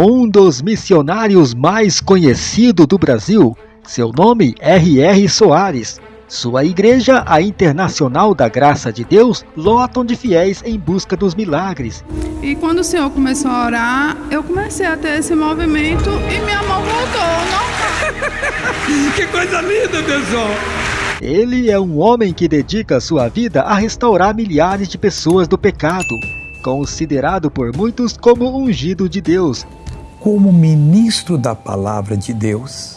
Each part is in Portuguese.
um dos missionários mais conhecidos do Brasil. Seu nome R.R. Soares. Sua igreja, a Internacional da Graça de Deus, lotam de fiéis em busca dos milagres. E quando o Senhor começou a orar, eu comecei a ter esse movimento e minha mão voltou. Não... que coisa linda, pessoal! Ele é um homem que dedica sua vida a restaurar milhares de pessoas do pecado, considerado por muitos como ungido de Deus. Como ministro da palavra de Deus,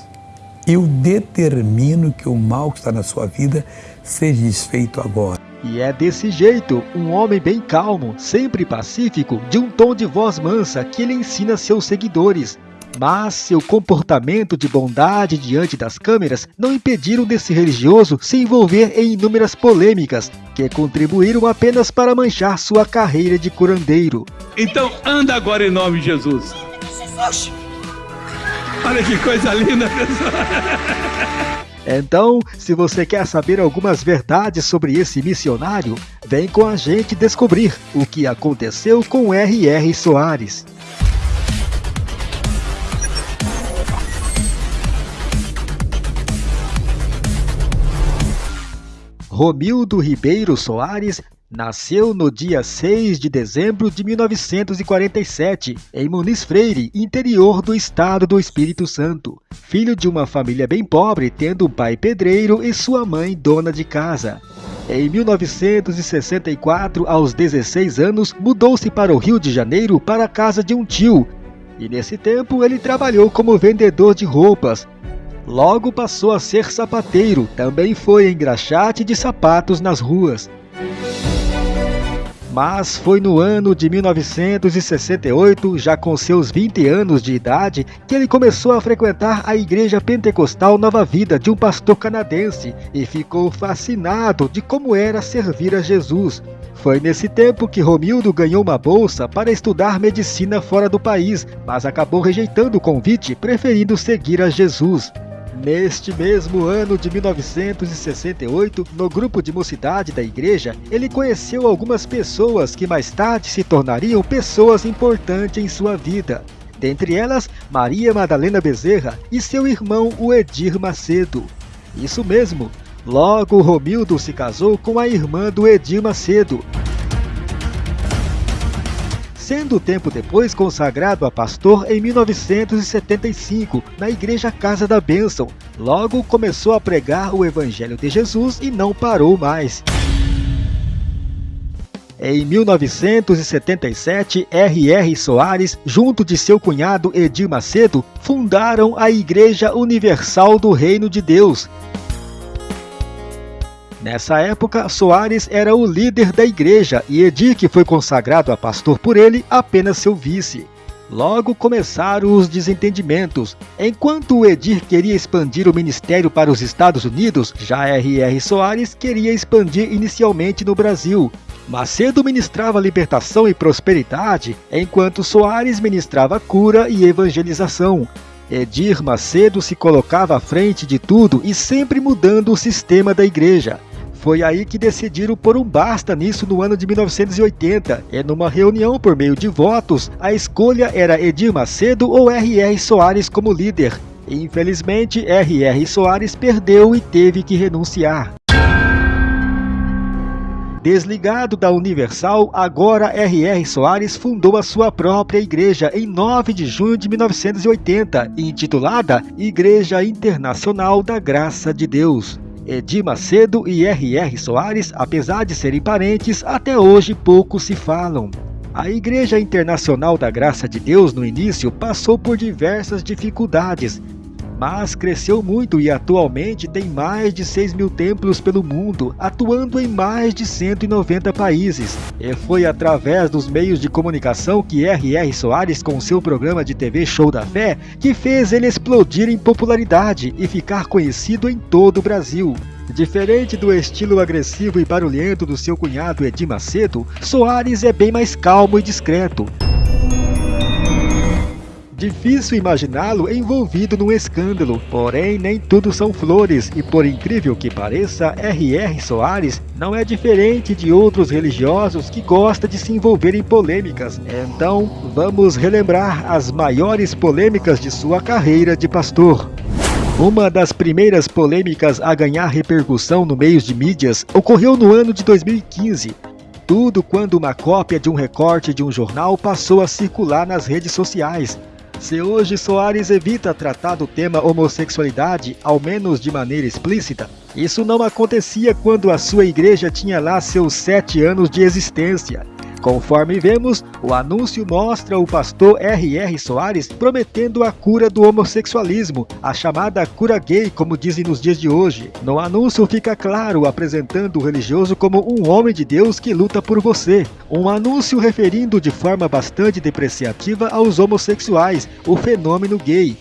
eu determino que o mal que está na sua vida seja desfeito agora. E é desse jeito, um homem bem calmo, sempre pacífico, de um tom de voz mansa que ele ensina seus seguidores. Mas seu comportamento de bondade diante das câmeras não impediram desse religioso se envolver em inúmeras polêmicas, que contribuíram apenas para manchar sua carreira de curandeiro. Então anda agora em nome de Jesus. Olha que coisa linda, pessoal. Então, se você quer saber algumas verdades sobre esse missionário, vem com a gente descobrir o que aconteceu com R.R. Soares. Romildo Ribeiro Soares Nasceu no dia 6 de dezembro de 1947, em Muniz Freire, interior do estado do Espírito Santo. Filho de uma família bem pobre, tendo um pai pedreiro e sua mãe dona de casa. Em 1964, aos 16 anos, mudou-se para o Rio de Janeiro para a casa de um tio. E nesse tempo ele trabalhou como vendedor de roupas, Logo passou a ser sapateiro, também foi engraxate de sapatos nas ruas. Mas foi no ano de 1968, já com seus 20 anos de idade, que ele começou a frequentar a Igreja Pentecostal Nova Vida de um pastor canadense e ficou fascinado de como era servir a Jesus. Foi nesse tempo que Romildo ganhou uma bolsa para estudar medicina fora do país, mas acabou rejeitando o convite, preferindo seguir a Jesus. Neste mesmo ano de 1968, no grupo de mocidade da igreja, ele conheceu algumas pessoas que mais tarde se tornariam pessoas importantes em sua vida. Dentre elas, Maria Madalena Bezerra e seu irmão, o Edir Macedo. Isso mesmo, logo Romildo se casou com a irmã do Edir Macedo, sendo tempo depois consagrado a pastor em 1975 na Igreja Casa da Bênção. Logo começou a pregar o Evangelho de Jesus e não parou mais. Em 1977, R.R. Soares, junto de seu cunhado Edir Macedo, fundaram a Igreja Universal do Reino de Deus, Nessa época, Soares era o líder da igreja e que foi consagrado a pastor por ele, apenas seu vice. Logo começaram os desentendimentos. Enquanto o Edir queria expandir o ministério para os Estados Unidos, já R.R. Soares queria expandir inicialmente no Brasil. Macedo ministrava libertação e prosperidade, enquanto Soares ministrava cura e evangelização. Edir Macedo se colocava à frente de tudo e sempre mudando o sistema da igreja. Foi aí que decidiram por um basta nisso no ano de 1980. E numa reunião por meio de votos, a escolha era Edir Macedo ou R.R. Soares como líder. Infelizmente, R.R. Soares perdeu e teve que renunciar. Desligado da Universal, agora R.R. Soares fundou a sua própria igreja em 9 de junho de 1980, intitulada Igreja Internacional da Graça de Deus. Edir Macedo e R.R. Soares, apesar de serem parentes, até hoje pouco se falam. A Igreja Internacional da Graça de Deus no início passou por diversas dificuldades, mas cresceu muito e atualmente tem mais de 6 mil templos pelo mundo, atuando em mais de 190 países. E foi através dos meios de comunicação que R.R. Soares, com seu programa de TV Show da Fé, que fez ele explodir em popularidade e ficar conhecido em todo o Brasil. Diferente do estilo agressivo e barulhento do seu cunhado Edir Macedo, Soares é bem mais calmo e discreto. Difícil imaginá-lo envolvido num escândalo, porém nem tudo são flores e por incrível que pareça, R.R. Soares não é diferente de outros religiosos que gosta de se envolver em polêmicas. Então, vamos relembrar as maiores polêmicas de sua carreira de pastor. Uma das primeiras polêmicas a ganhar repercussão no meios de mídias ocorreu no ano de 2015. Tudo quando uma cópia de um recorte de um jornal passou a circular nas redes sociais, se hoje Soares evita tratar do tema homossexualidade, ao menos de maneira explícita, isso não acontecia quando a sua igreja tinha lá seus sete anos de existência. Conforme vemos, o anúncio mostra o pastor R.R. Soares prometendo a cura do homossexualismo, a chamada cura gay, como dizem nos dias de hoje. No anúncio fica claro apresentando o religioso como um homem de Deus que luta por você. Um anúncio referindo de forma bastante depreciativa aos homossexuais, o fenômeno gay.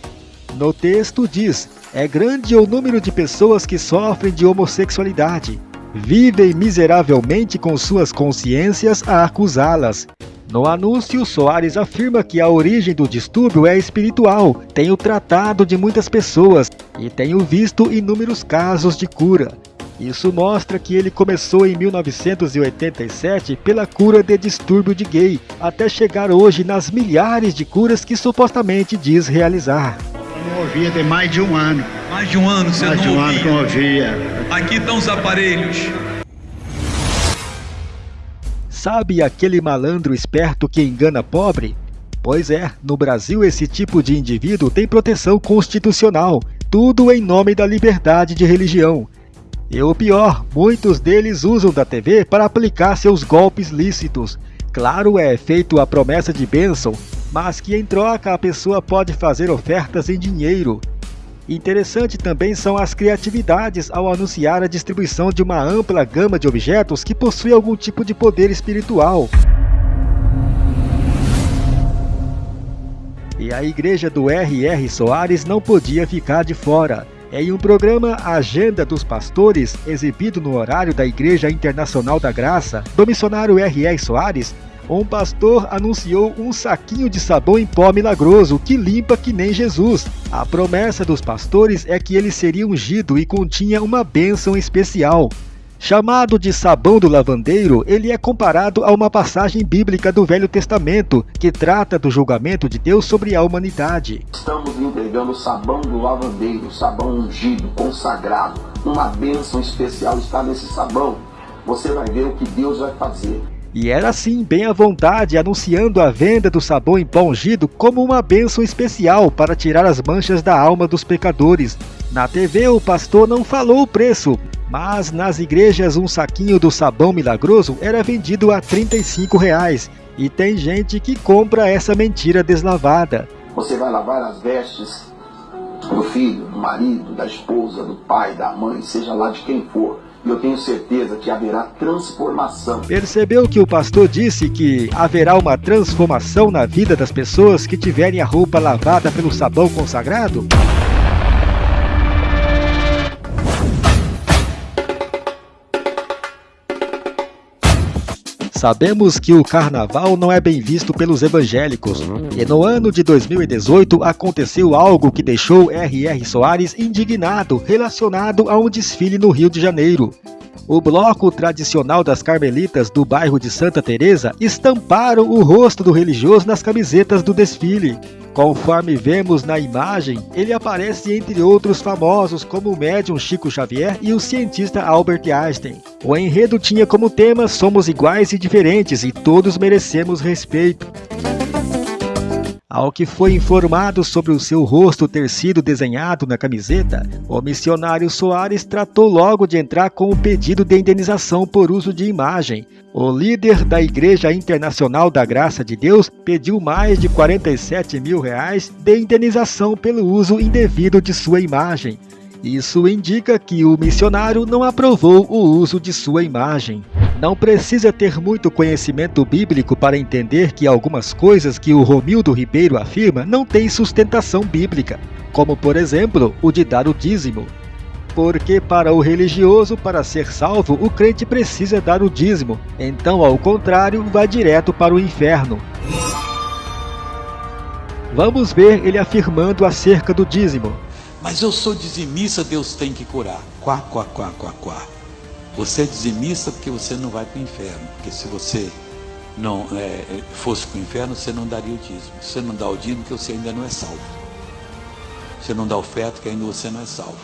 No texto diz: é grande o número de pessoas que sofrem de homossexualidade vivem miseravelmente com suas consciências a acusá-las. No anúncio, Soares afirma que a origem do distúrbio é espiritual, tenho tratado de muitas pessoas e tenho visto inúmeros casos de cura. Isso mostra que ele começou em 1987 pela cura de distúrbio de gay, até chegar hoje nas milhares de curas que supostamente diz realizar. Eu não ouvia tem mais de um ano. Mais de um ano você mais não de um ouvia. ano que eu ouvia. Aqui estão os aparelhos. Sabe aquele malandro esperto que engana pobre? Pois é, no Brasil esse tipo de indivíduo tem proteção constitucional, tudo em nome da liberdade de religião. E o pior, muitos deles usam da TV para aplicar seus golpes lícitos. Claro, é feito a promessa de bênção, mas que em troca a pessoa pode fazer ofertas em dinheiro. Interessante também são as criatividades ao anunciar a distribuição de uma ampla gama de objetos que possuem algum tipo de poder espiritual. E a igreja do R.R. Soares não podia ficar de fora. Em um programa Agenda dos Pastores, exibido no horário da Igreja Internacional da Graça, do missionário R.R. Soares, um pastor anunciou um saquinho de sabão em pó milagroso que limpa que nem Jesus. A promessa dos pastores é que ele seria ungido e continha uma bênção especial. Chamado de sabão do lavandeiro, ele é comparado a uma passagem bíblica do Velho Testamento que trata do julgamento de Deus sobre a humanidade. Estamos entregando sabão do lavandeiro, sabão ungido, consagrado. Uma bênção especial está nesse sabão. Você vai ver o que Deus vai fazer. E era assim, bem à vontade, anunciando a venda do sabão em pó ungido como uma bênção especial para tirar as manchas da alma dos pecadores. Na TV, o pastor não falou o preço, mas nas igrejas um saquinho do sabão milagroso era vendido a 35 reais. E tem gente que compra essa mentira deslavada. Você vai lavar as vestes do filho, do marido, da esposa, do pai, da mãe, seja lá de quem for eu tenho certeza que haverá transformação. Percebeu que o pastor disse que haverá uma transformação na vida das pessoas que tiverem a roupa lavada pelo sabão consagrado? Sabemos que o carnaval não é bem visto pelos evangélicos, e no ano de 2018 aconteceu algo que deixou R.R. Soares indignado relacionado a um desfile no Rio de Janeiro. O bloco tradicional das carmelitas do bairro de Santa Teresa estamparam o rosto do religioso nas camisetas do desfile. Conforme vemos na imagem, ele aparece entre outros famosos como o médium Chico Xavier e o cientista Albert Einstein. O enredo tinha como tema Somos iguais e diferentes e todos merecemos respeito. Ao que foi informado sobre o seu rosto ter sido desenhado na camiseta, o missionário Soares tratou logo de entrar com o pedido de indenização por uso de imagem. O líder da Igreja Internacional da Graça de Deus pediu mais de 47 mil reais de indenização pelo uso indevido de sua imagem. Isso indica que o missionário não aprovou o uso de sua imagem. Não precisa ter muito conhecimento bíblico para entender que algumas coisas que o Romildo Ribeiro afirma não têm sustentação bíblica, como por exemplo o de dar o dízimo. Porque para o religioso, para ser salvo, o crente precisa dar o dízimo, então ao contrário, vai direto para o inferno. Vamos ver ele afirmando acerca do dízimo. Mas eu sou dizimista, Deus tem que curar. Quá, quá, quá, quá, quá. Você é dizimista porque você não vai para o inferno. Porque se você não é, fosse para o inferno, você não daria o dízimo. Você não dá o dízimo porque você ainda não é salvo. Você não dá oferta porque ainda você não é salvo.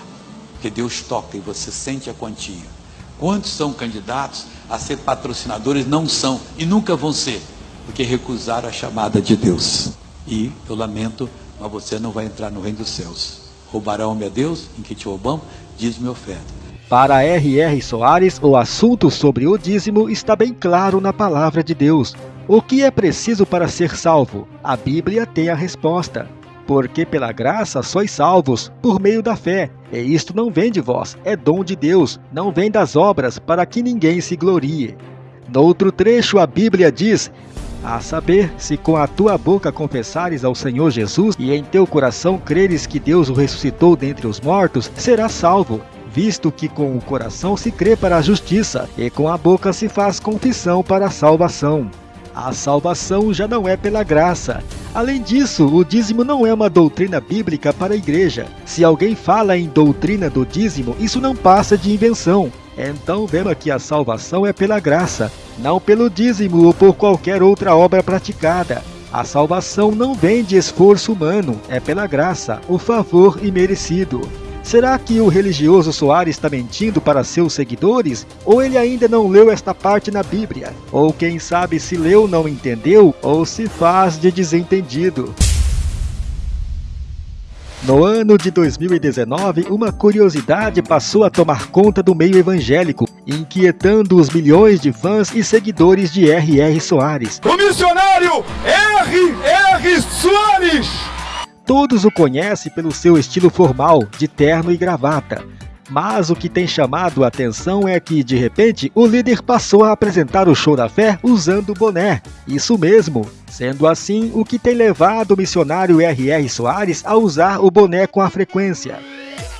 Porque Deus toca e você sente a quantia. Quantos são candidatos a ser patrocinadores? Não são e nunca vão ser, porque recusaram a chamada de Deus. E eu lamento, mas você não vai entrar no reino dos céus. Roubarão-me a Deus, em que te roubamos, diz-me oferta. Para R.R. Soares, o assunto sobre o dízimo está bem claro na palavra de Deus. O que é preciso para ser salvo? A Bíblia tem a resposta. Porque pela graça sois salvos, por meio da fé. E isto não vem de vós, é dom de Deus, não vem das obras, para que ninguém se glorie. Noutro trecho, a Bíblia diz: a saber, se com a tua boca confessares ao Senhor Jesus e em teu coração creres que Deus o ressuscitou dentre os mortos, serás salvo visto que com o coração se crê para a justiça e com a boca se faz confissão para a salvação. A salvação já não é pela graça. Além disso, o dízimo não é uma doutrina bíblica para a igreja. Se alguém fala em doutrina do dízimo, isso não passa de invenção. Então vemos que a salvação é pela graça, não pelo dízimo ou por qualquer outra obra praticada. A salvação não vem de esforço humano, é pela graça, o favor imerecido. Será que o religioso Soares está mentindo para seus seguidores? Ou ele ainda não leu esta parte na Bíblia? Ou quem sabe se leu não entendeu ou se faz de desentendido? No ano de 2019, uma curiosidade passou a tomar conta do meio evangélico, inquietando os milhões de fãs e seguidores de R.R. Soares. O missionário R.R. Soares! Todos o conhecem pelo seu estilo formal, de terno e gravata. Mas o que tem chamado a atenção é que, de repente, o líder passou a apresentar o show da fé usando boné. Isso mesmo. Sendo assim, o que tem levado o missionário R.R. Soares a usar o boné com a frequência.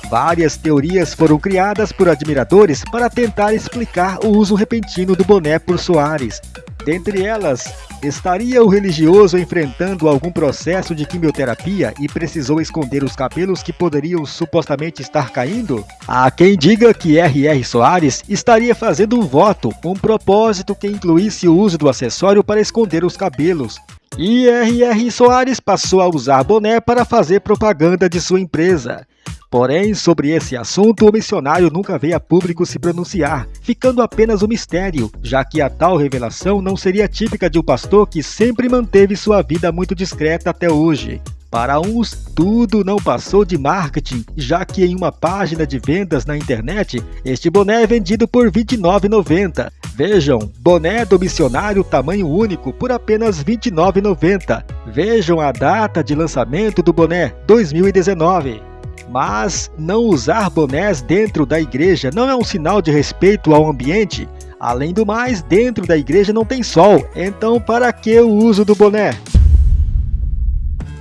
Várias teorias foram criadas por admiradores para tentar explicar o uso repentino do boné por Soares. Dentre elas, estaria o religioso enfrentando algum processo de quimioterapia e precisou esconder os cabelos que poderiam supostamente estar caindo? Há quem diga que R.R. Soares estaria fazendo um voto, um propósito que incluísse o uso do acessório para esconder os cabelos. E R.R. Soares passou a usar boné para fazer propaganda de sua empresa. Porém, sobre esse assunto, o missionário nunca veio a público se pronunciar, ficando apenas um mistério, já que a tal revelação não seria típica de um pastor que sempre manteve sua vida muito discreta até hoje. Para uns, tudo não passou de marketing, já que em uma página de vendas na internet, este boné é vendido por R$ 29,90. Vejam, boné do missionário tamanho único por apenas R$ 29,90. Vejam a data de lançamento do boné, 2019. Mas não usar bonés dentro da igreja não é um sinal de respeito ao ambiente. Além do mais, dentro da igreja não tem sol, então para que o uso do boné?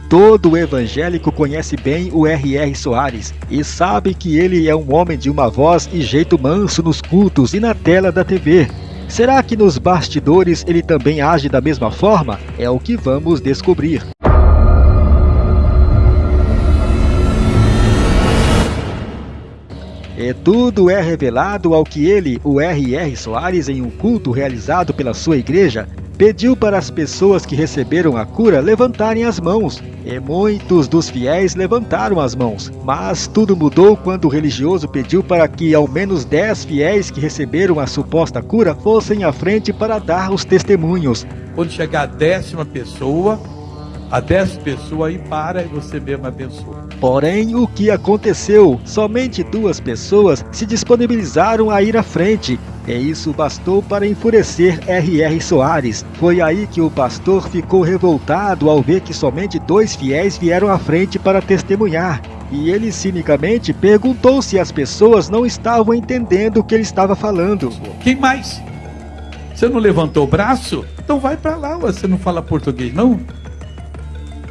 Todo evangélico conhece bem o R.R. Soares e sabe que ele é um homem de uma voz e jeito manso nos cultos e na tela da TV. Será que nos bastidores ele também age da mesma forma? É o que vamos descobrir. E tudo é revelado ao que ele, o R.R. Soares, em um culto realizado pela sua igreja, pediu para as pessoas que receberam a cura levantarem as mãos. E muitos dos fiéis levantaram as mãos. Mas tudo mudou quando o religioso pediu para que ao menos 10 fiéis que receberam a suposta cura fossem à frente para dar os testemunhos. Quando chegar a décima pessoa, a dez pessoas aí para e você mesmo abençoa. Porém, o que aconteceu? Somente duas pessoas se disponibilizaram a ir à frente. E isso bastou para enfurecer R.R. Soares. Foi aí que o pastor ficou revoltado ao ver que somente dois fiéis vieram à frente para testemunhar. E ele cinicamente perguntou se as pessoas não estavam entendendo o que ele estava falando. Quem mais? Você não levantou o braço? Então vai para lá, você não fala português não?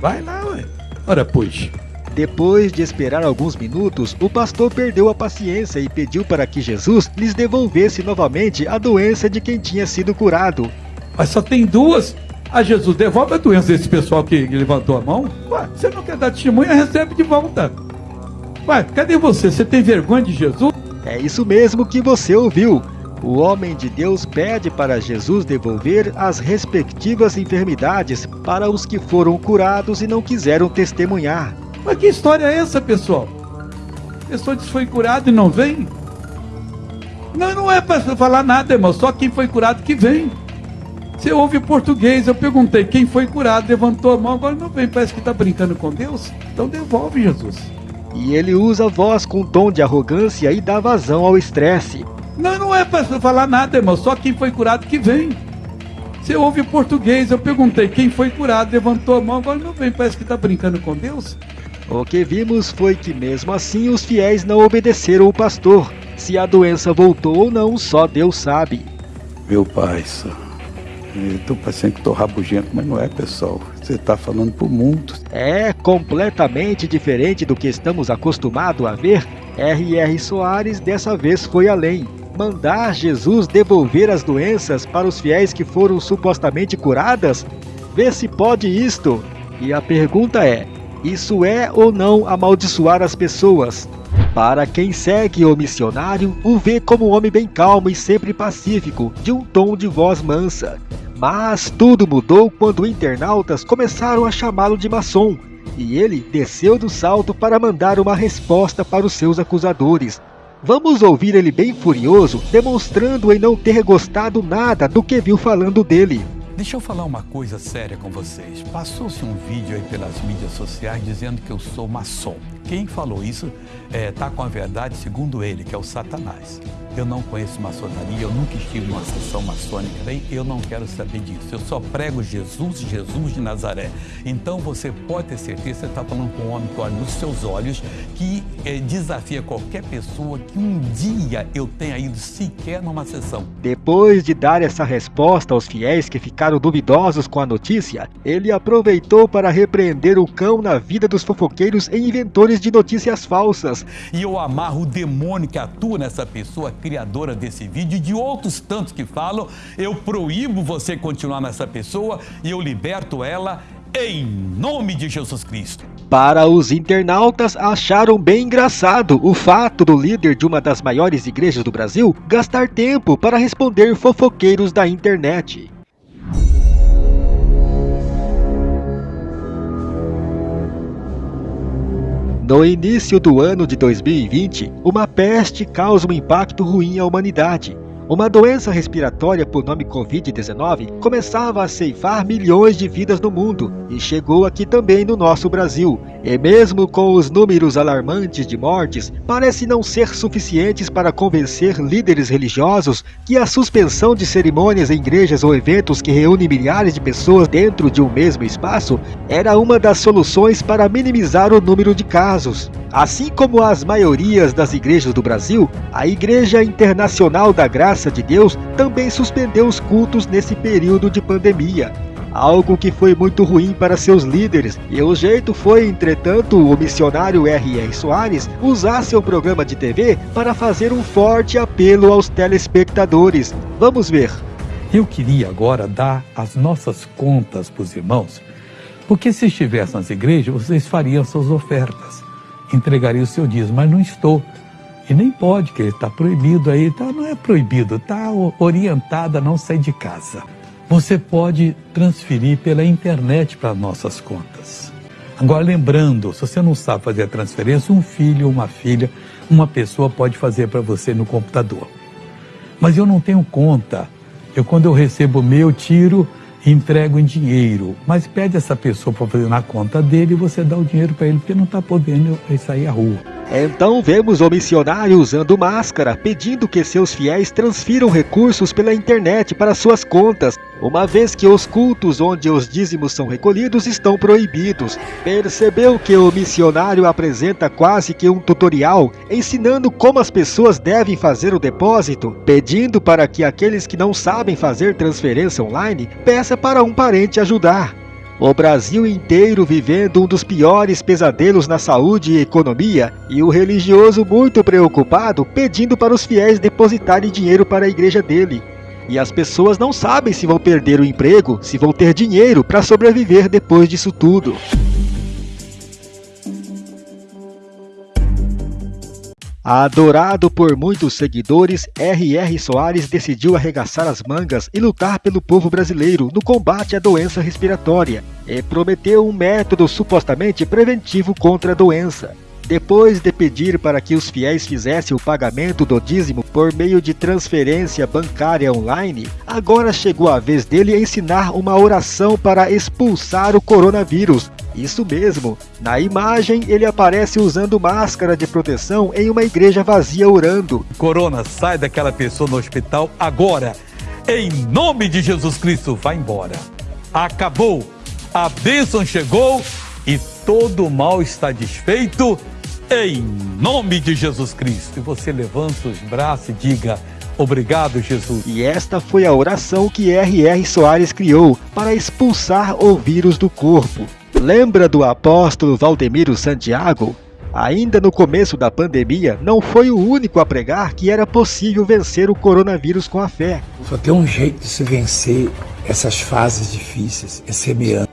Vai lá, ué. Ora, pois. Depois de esperar alguns minutos, o pastor perdeu a paciência e pediu para que Jesus lhes devolvesse novamente a doença de quem tinha sido curado. Mas só tem duas? A Jesus devolve a doença desse pessoal que levantou a mão. Ué, você não quer dar testemunha, recebe de volta. Ué, cadê você? Você tem vergonha de Jesus? É isso mesmo que você ouviu. O homem de Deus pede para Jesus devolver as respectivas enfermidades para os que foram curados e não quiseram testemunhar. Mas que história é essa, pessoal? A pessoa diz que foi curado e não vem? Não, não é para falar nada, irmão. Só quem foi curado que vem. Você ouve português, eu perguntei quem foi curado, levantou a mão, agora não vem, parece que está brincando com Deus. Então devolve, Jesus. E ele usa a voz com tom de arrogância e dá vazão ao estresse. Não, não é para falar nada, irmão. Só quem foi curado que vem. Você ouve português, eu perguntei quem foi curado, levantou a mão, agora não vem, parece que está brincando com Deus. O que vimos foi que mesmo assim os fiéis não obedeceram o pastor. Se a doença voltou ou não, só Deus sabe. Meu pai, tô parecendo que tô rabugento, mas não é, pessoal. Você está falando pro mundo. É completamente diferente do que estamos acostumados a ver. R.R. Soares dessa vez foi além. Mandar Jesus devolver as doenças para os fiéis que foram supostamente curadas? Vê se pode isto. E a pergunta é: isso é ou não amaldiçoar as pessoas? Para quem segue o missionário, o vê como um homem bem calmo e sempre pacífico, de um tom de voz mansa. Mas tudo mudou quando internautas começaram a chamá-lo de maçom, e ele desceu do salto para mandar uma resposta para os seus acusadores. Vamos ouvir ele bem furioso, demonstrando em não ter gostado nada do que viu falando dele. Deixa eu falar uma coisa séria com vocês. Passou-se um vídeo aí pelas mídias sociais dizendo que eu sou maçom. Quem falou isso está é, com a verdade segundo ele, que é o Satanás. Eu não conheço maçonaria, eu nunca estive numa sessão maçônica, daí eu não quero saber disso. Eu só prego Jesus, Jesus de Nazaré. Então você pode ter certeza, você está falando com um homem que olha nos seus olhos, que é, desafia qualquer pessoa que um dia eu tenha ido sequer numa sessão. Depois de dar essa resposta aos fiéis que ficaram duvidosos com a notícia, ele aproveitou para repreender o cão na vida dos fofoqueiros e inventores de notícias falsas. E eu amarro o demônio que atua nessa pessoa criadora desse vídeo e de outros tantos que falam, eu proíbo você continuar nessa pessoa e eu liberto ela em nome de Jesus Cristo. Para os internautas, acharam bem engraçado o fato do líder de uma das maiores igrejas do Brasil gastar tempo para responder fofoqueiros da internet. No início do ano de 2020, uma peste causa um impacto ruim à humanidade. Uma doença respiratória por nome Covid-19 começava a ceifar milhões de vidas no mundo e chegou aqui também no nosso Brasil. E mesmo com os números alarmantes de mortes, parece não ser suficientes para convencer líderes religiosos que a suspensão de cerimônias em igrejas ou eventos que reúnem milhares de pessoas dentro de um mesmo espaço era uma das soluções para minimizar o número de casos. Assim como as maiorias das igrejas do Brasil, a Igreja Internacional da Graça de Deus também suspendeu os cultos nesse período de pandemia. Algo que foi muito ruim para seus líderes, e o jeito foi, entretanto, o missionário R.R. Soares usar seu programa de TV para fazer um forte apelo aos telespectadores. Vamos ver. Eu queria agora dar as nossas contas para os irmãos, porque se estivesse nas igrejas, vocês fariam suas ofertas entregaria o seu dízimo, mas não estou. E nem pode, que está proibido aí, tá, não é proibido, está orientado a não sair de casa. Você pode transferir pela internet para nossas contas. Agora, lembrando, se você não sabe fazer a transferência, um filho, uma filha, uma pessoa pode fazer para você no computador. Mas eu não tenho conta. Eu, quando eu recebo o meu, tiro entrega em dinheiro, mas pede essa pessoa para fazer na conta dele e você dá o dinheiro para ele porque não está podendo sair à rua. Então vemos o missionário usando máscara, pedindo que seus fiéis transfiram recursos pela internet para suas contas, uma vez que os cultos onde os dízimos são recolhidos estão proibidos. Percebeu que o missionário apresenta quase que um tutorial, ensinando como as pessoas devem fazer o depósito, pedindo para que aqueles que não sabem fazer transferência online peça para um parente ajudar. O Brasil inteiro vivendo um dos piores pesadelos na saúde e economia, e o religioso muito preocupado pedindo para os fiéis depositarem dinheiro para a igreja dele. E as pessoas não sabem se vão perder o emprego, se vão ter dinheiro para sobreviver depois disso tudo. Adorado por muitos seguidores, R.R. Soares decidiu arregaçar as mangas e lutar pelo povo brasileiro no combate à doença respiratória e prometeu um método supostamente preventivo contra a doença. Depois de pedir para que os fiéis fizessem o pagamento do dízimo por meio de transferência bancária online, agora chegou a vez dele ensinar uma oração para expulsar o coronavírus, isso mesmo, na imagem ele aparece usando máscara de proteção em uma igreja vazia orando. Corona, sai daquela pessoa no hospital agora. Em nome de Jesus Cristo, vai embora. Acabou. A bênção chegou e todo mal está desfeito. Em nome de Jesus Cristo. E você levanta os braços e diga: Obrigado, Jesus. E esta foi a oração que R.R. Soares criou para expulsar o vírus do corpo. Lembra do apóstolo Valdemiro Santiago? Ainda no começo da pandemia, não foi o único a pregar que era possível vencer o coronavírus com a fé. Só tem um jeito de se vencer essas fases difíceis, é semeando.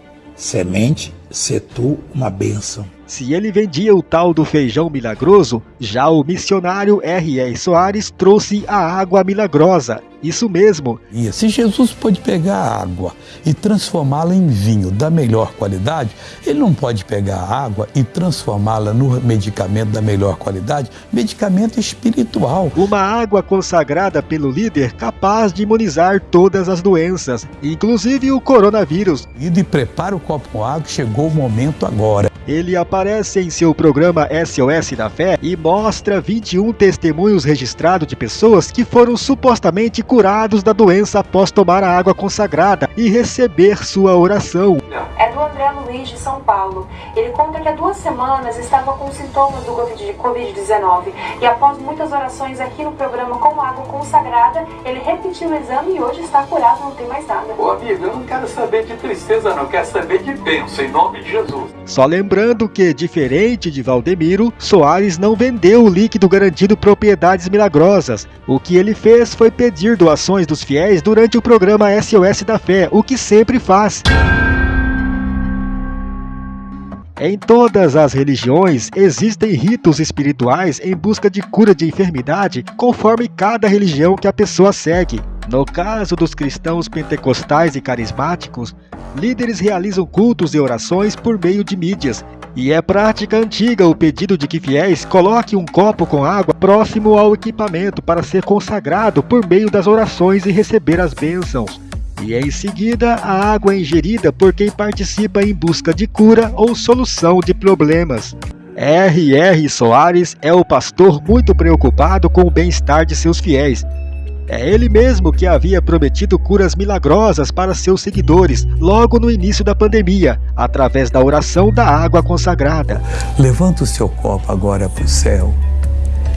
Semente, ser tu uma bênção. Se ele vendia o tal do feijão milagroso, já o missionário R.R. Soares trouxe a água milagrosa. Isso mesmo. E se Jesus pode pegar a água e transformá-la em vinho da melhor qualidade, ele não pode pegar a água e transformá-la no medicamento da melhor qualidade, medicamento espiritual. Uma água consagrada pelo líder capaz de imunizar todas as doenças, inclusive o coronavírus. E prepara o copo com água, chegou o momento agora. Ele aparece em seu programa SOS da Fé e mostra 21 testemunhos registrados de pessoas que foram supostamente curados da doença após tomar a água consagrada e receber sua oração. É do André Luiz de São Paulo. Ele conta que há duas semanas estava com sintomas do Covid-19 e após muitas orações aqui no programa com água consagrada, ele repetiu o exame e hoje está curado, não tem mais nada. Ô amigo, eu não quero saber de tristeza, não, quero saber de bênção, em nome de Jesus. Só lembrando que, diferente de Valdemiro, Soares não vendeu o líquido garantindo propriedades milagrosas. O que ele fez foi pedir doações dos fiéis durante o programa SOS da Fé, o que sempre faz. Em todas as religiões existem ritos espirituais em busca de cura de enfermidade, conforme cada religião que a pessoa segue. No caso dos cristãos pentecostais e carismáticos, líderes realizam cultos e orações por meio de mídias, e é prática antiga o pedido de que fiéis coloquem um copo com água próximo ao equipamento para ser consagrado por meio das orações e receber as bênçãos e em seguida a água é ingerida por quem participa em busca de cura ou solução de problemas. R.R. Soares é o pastor muito preocupado com o bem-estar de seus fiéis. É ele mesmo que havia prometido curas milagrosas para seus seguidores logo no início da pandemia, através da oração da água consagrada. Levanta o seu copo agora para o céu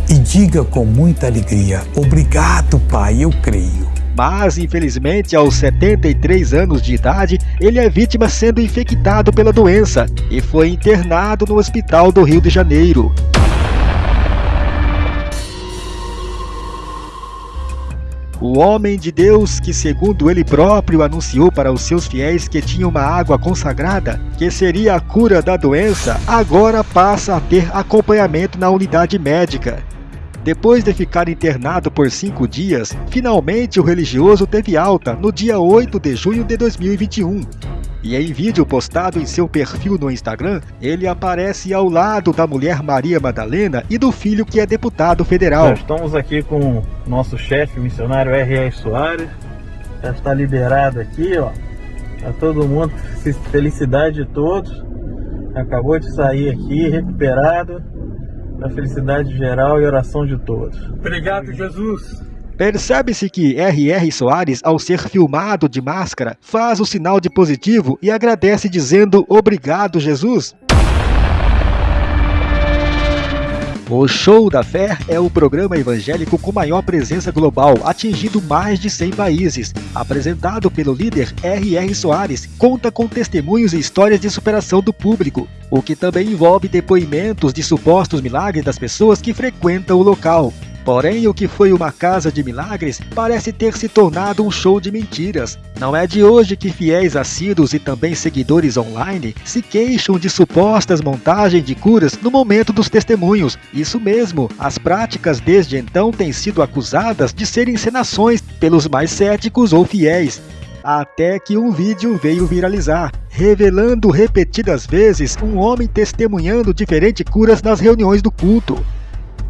e diga com muita alegria: Obrigado, Pai, eu creio mas infelizmente aos 73 anos de idade, ele é vítima sendo infectado pela doença e foi internado no hospital do Rio de Janeiro. O homem de Deus, que segundo ele próprio anunciou para os seus fiéis que tinha uma água consagrada, que seria a cura da doença, agora passa a ter acompanhamento na unidade médica. Depois de ficar internado por cinco dias, finalmente o religioso teve alta no dia 8 de junho de 2021. E em vídeo postado em seu perfil no Instagram, ele aparece ao lado da mulher Maria Madalena e do filho que é deputado federal. Nós estamos aqui com o nosso chefe, missionário R.R. Soares. Já está liberado aqui, ó. Tá todo mundo, felicidade de todos. Acabou de sair aqui, recuperado da felicidade geral e oração de todos. Obrigado, Jesus. Percebe-se que R.R. Soares, ao ser filmado de máscara, faz o sinal de positivo e agradece dizendo obrigado, Jesus. O Show da Fé é o programa evangélico com maior presença global, atingindo mais de 100 países. Apresentado pelo líder R.R. Soares, conta com testemunhos e histórias de superação do público, o que também envolve depoimentos de supostos milagres das pessoas que frequentam o local. Porém, o que foi uma casa de milagres parece ter se tornado um show de mentiras. Não é de hoje que fiéis assíduos e também seguidores online se queixam de supostas montagens de curas no momento dos testemunhos. Isso mesmo, as práticas desde então têm sido acusadas de serem encenações pelos mais céticos ou fiéis até que um vídeo veio viralizar, revelando repetidas vezes um homem testemunhando diferentes curas nas reuniões do culto.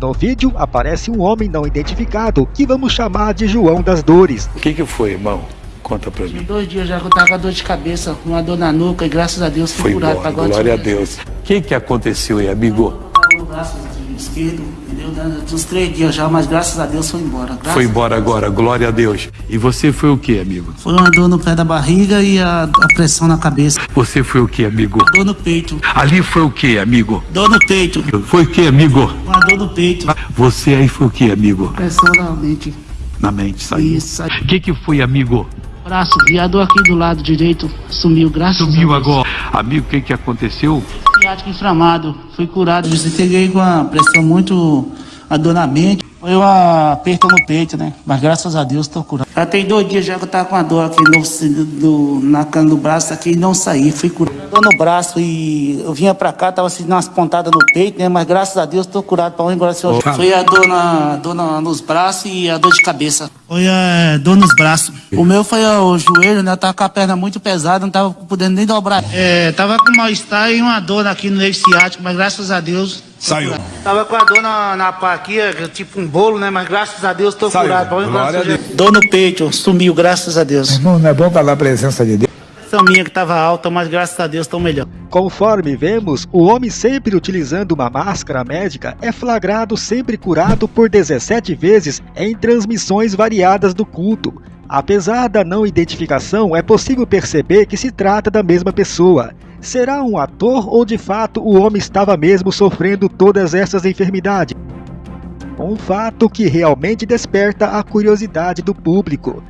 No vídeo aparece um homem não identificado, que vamos chamar de João das Dores. O que, que foi, irmão? Conta pra mim. Dois dias já que eu tava com dor de cabeça, uma dor na nuca e graças a Deus fui foi curado. Embora, agora glória a Deus. O que, que aconteceu aí, amigo? No braço esquerdo, entendeu? Dos três dias já, mas graças a Deus foi embora. Graças foi embora agora, glória a Deus. E você foi o que, amigo? Foi uma dor no pé da barriga e a, a pressão na cabeça. Você foi o que, amigo? Dor no peito. Ali foi o que, amigo? Dor no peito. Foi o que, amigo? Uma dor no peito. Você aí foi o que, amigo? Pressão na mente. Na mente, saiu. Isso. O que, que foi, amigo? Braço, e a dor aqui do lado direito sumiu, graças sumiu a Deus. agora. Amigo, o que, que aconteceu? Ciático inflamado, fui curado. Peguei com a pressão muito, a dor na mente. Foi um aperto no peito, né? Mas graças a Deus estou curado. Já tem dois dias já que eu tava com a dor aqui no, do, na cana do braço aqui e não saí, fui curado. Dor no braço e eu vinha pra cá, tava sentindo umas pontadas no peito, né? Mas graças a Deus estou curado para onde agora senhor. Foi a dor, na, dor na, nos braços e a dor de cabeça. Foi a dor nos braços. O meu foi o joelho, né? Eu tava com a perna muito pesada, não tava podendo nem dobrar. É, tava com mal-estar e uma dor aqui no nervo ciático, mas graças a Deus Saiu. Tava com a dor na, na pá aqui, tipo um bolo, né? Mas graças a Deus Saiu. curado. Glória a Deus. Dor no peito, sumiu, graças a Deus. Irmão, não é bom falar a presença de Deus? Essa minha que tava alta, mas graças a Deus tô melhor. Conforme vemos, o homem sempre utilizando uma máscara médica é flagrado sempre curado por 17 vezes em transmissões variadas do culto. Apesar da não identificação, é possível perceber que se trata da mesma pessoa. Será um ator ou de fato o homem estava mesmo sofrendo todas essas enfermidades? Um fato que realmente desperta a curiosidade do público.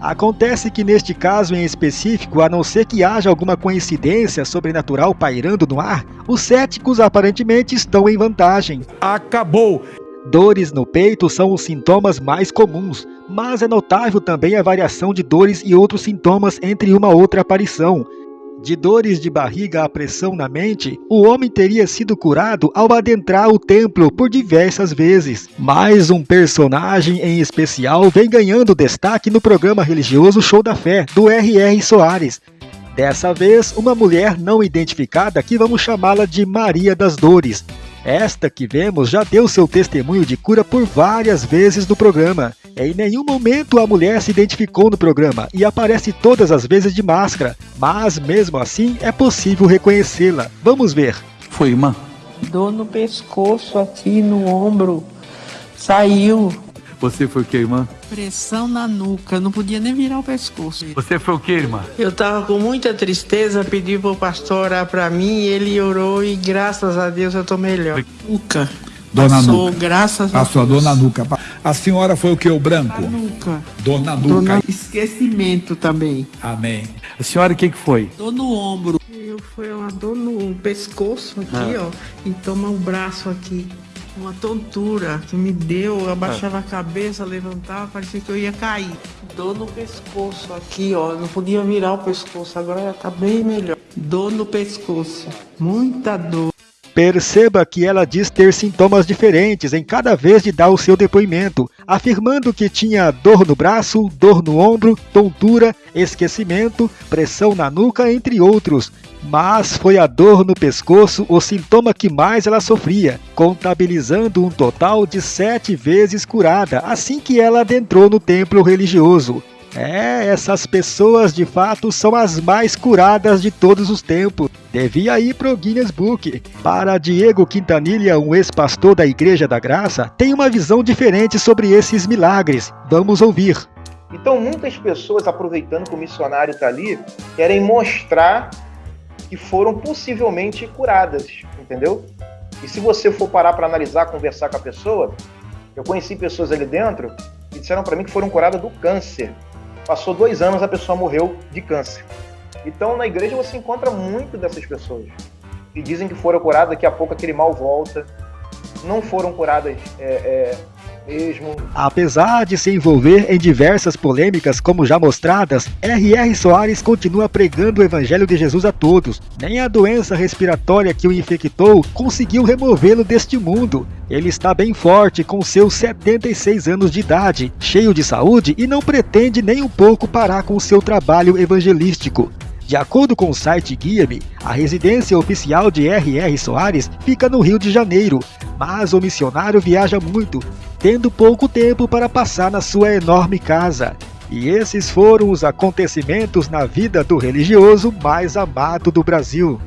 Acontece que neste caso em específico, a não ser que haja alguma coincidência sobrenatural pairando no ar, os céticos aparentemente estão em vantagem. Acabou! Dores no peito são os sintomas mais comuns, mas é notável também a variação de dores e outros sintomas entre uma outra aparição. De dores de barriga à pressão na mente, o homem teria sido curado ao adentrar o templo por diversas vezes. Mais um personagem em especial vem ganhando destaque no programa religioso Show da Fé, do R.R. Soares. Dessa vez, uma mulher não identificada que vamos chamá-la de Maria das Dores. Esta que vemos já deu seu testemunho de cura por várias vezes no programa. Em nenhum momento a mulher se identificou no programa e aparece todas as vezes de máscara, mas mesmo assim é possível reconhecê-la. Vamos ver. Foi, irmã? Dor no pescoço, aqui no ombro. Saiu. Você foi o que, irmã? Pressão na nuca, não podia nem virar o pescoço. Você foi o que, irmã? Eu tava com muita tristeza, pedi pro pastor orar pra mim, ele orou e graças a Deus eu tô melhor. Nuca. Dona Passou, Nuca. graças Passou a a Deus. dor na nuca. A senhora foi o que? O branco? Na nuca. Dor na Dor nuca. na- Esquecimento também. Amém. A senhora, o que, que foi? Dor no ombro. Eu foi uma dor no pescoço aqui, Ah. ó. E toma o braço aqui. Uma tontura que me deu, eu abaixava a cabeça, levantava, parecia que eu ia cair. Dor no pescoço aqui, ó. Não podia virar o pescoço, agora já tá bem melhor. Dor no pescoço. Muita dor. Perceba que ela diz ter sintomas diferentes em cada vez de dar o seu depoimento, afirmando que tinha dor no braço, dor no ombro, tontura, esquecimento, pressão na nuca, entre outros. Mas foi a dor no pescoço o sintoma que mais ela sofria, contabilizando um total de sete vezes curada assim que ela adentrou no templo religioso. É, essas pessoas de fato são as mais curadas de todos os tempos. Devia ir pro Guinness Book. Para Diego Quintanilha, um ex-pastor da Igreja da Graça, tem uma visão diferente sobre esses milagres. Vamos ouvir. Então, muitas pessoas, aproveitando que o missionário está ali, querem mostrar que foram possivelmente curadas, entendeu? E se você for parar para analisar, conversar com a pessoa, eu conheci pessoas ali dentro que disseram para mim que foram curadas do câncer. Passou dois anos, a pessoa morreu de câncer. Então, na igreja você encontra muito dessas pessoas que dizem que foram curadas, daqui a pouco aquele mal volta. Não foram curadas é, é, Mesmo. Apesar de se envolver em diversas polêmicas como já mostradas, R.R. Soares continua pregando o evangelho de Jesus a todos. Nem a doença respiratória que o infectou conseguiu removê-lo deste mundo. Ele está bem forte com seus 76 anos de idade, cheio de saúde e não pretende nem um pouco parar com seu trabalho evangelístico. De acordo com o site Guia-me, a residência oficial de R.R. Soares fica no Rio de Janeiro, mas o missionário viaja muito, tendo pouco tempo para passar na sua enorme casa. E esses foram os acontecimentos na vida do religioso mais amado do Brasil.